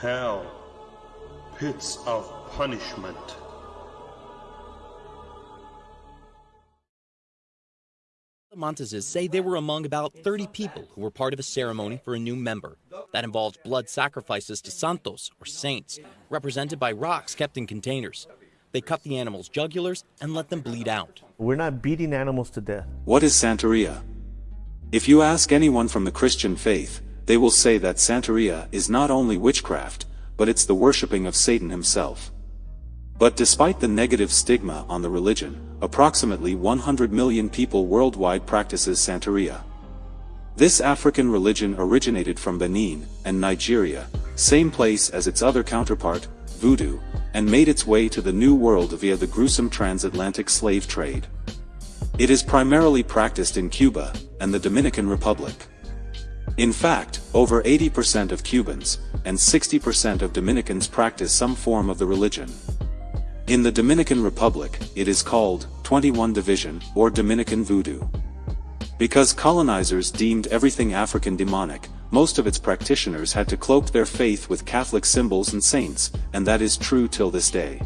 Hell. Pits of punishment. The Monteses say they were among about 30 people who were part of a ceremony for a new member. That involved blood sacrifices to santos, or saints, represented by rocks kept in containers. They cut the animals' jugulars and let them bleed out. We're not beating animals to death. What is Santeria? If you ask anyone from the Christian faith, they will say that Santeria is not only witchcraft, but it's the worshipping of Satan himself. But despite the negative stigma on the religion, approximately 100 million people worldwide practices Santeria. This African religion originated from Benin and Nigeria, same place as its other counterpart, Voodoo, and made its way to the New World via the gruesome transatlantic slave trade. It is primarily practiced in Cuba and the Dominican Republic. In fact, over 80% of Cubans and 60% of Dominicans practice some form of the religion. In the Dominican Republic, it is called 21 Division or Dominican Voodoo. Because colonizers deemed everything African demonic, most of its practitioners had to cloak their faith with Catholic symbols and saints, and that is true till this day.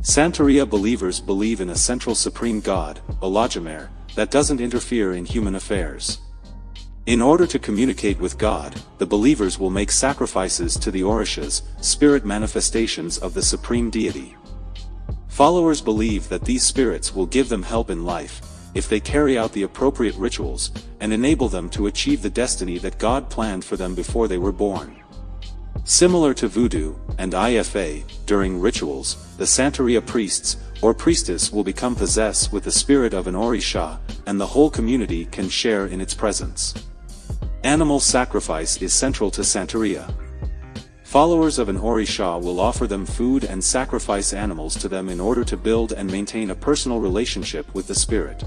Santeria believers believe in a central supreme god, Olodumare, that doesn't interfere in human affairs. In order to communicate with God, the believers will make sacrifices to the Orishas, spirit manifestations of the supreme deity. Followers believe that these spirits will give them help in life, if they carry out the appropriate rituals, and enable them to achieve the destiny that God planned for them before they were born. Similar to voodoo and IFA, during rituals, the Santeria priests or priestess will become possessed with the spirit of an Orisha, and the whole community can share in its presence. Animal sacrifice is central to Santeria. Followers of an Orisha will offer them food and sacrifice animals to them in order to build and maintain a personal relationship with the spirit.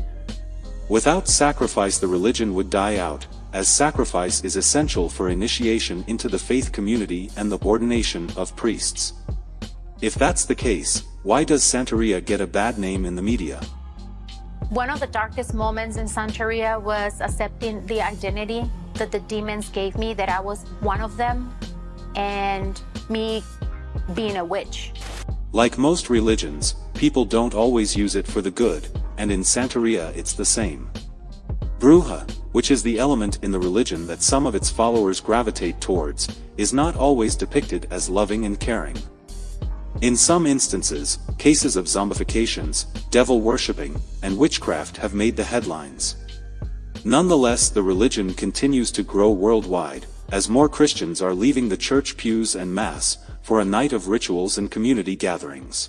Without sacrifice the religion would die out, as sacrifice is essential for initiation into the faith community and the ordination of priests. If that's the case, why does Santeria get a bad name in the media? One of the darkest moments in Santeria was accepting the identity that the demons gave me, that I was one of them, and me being a witch. Like most religions, people don't always use it for the good, and in Santeria it's the same. Bruja, which is the element in the religion that some of its followers gravitate towards, is not always depicted as loving and caring. In some instances, cases of zombifications, devil worshipping, and witchcraft have made the headlines. Nonetheless the religion continues to grow worldwide, as more Christians are leaving the church pews and mass, for a night of rituals and community gatherings.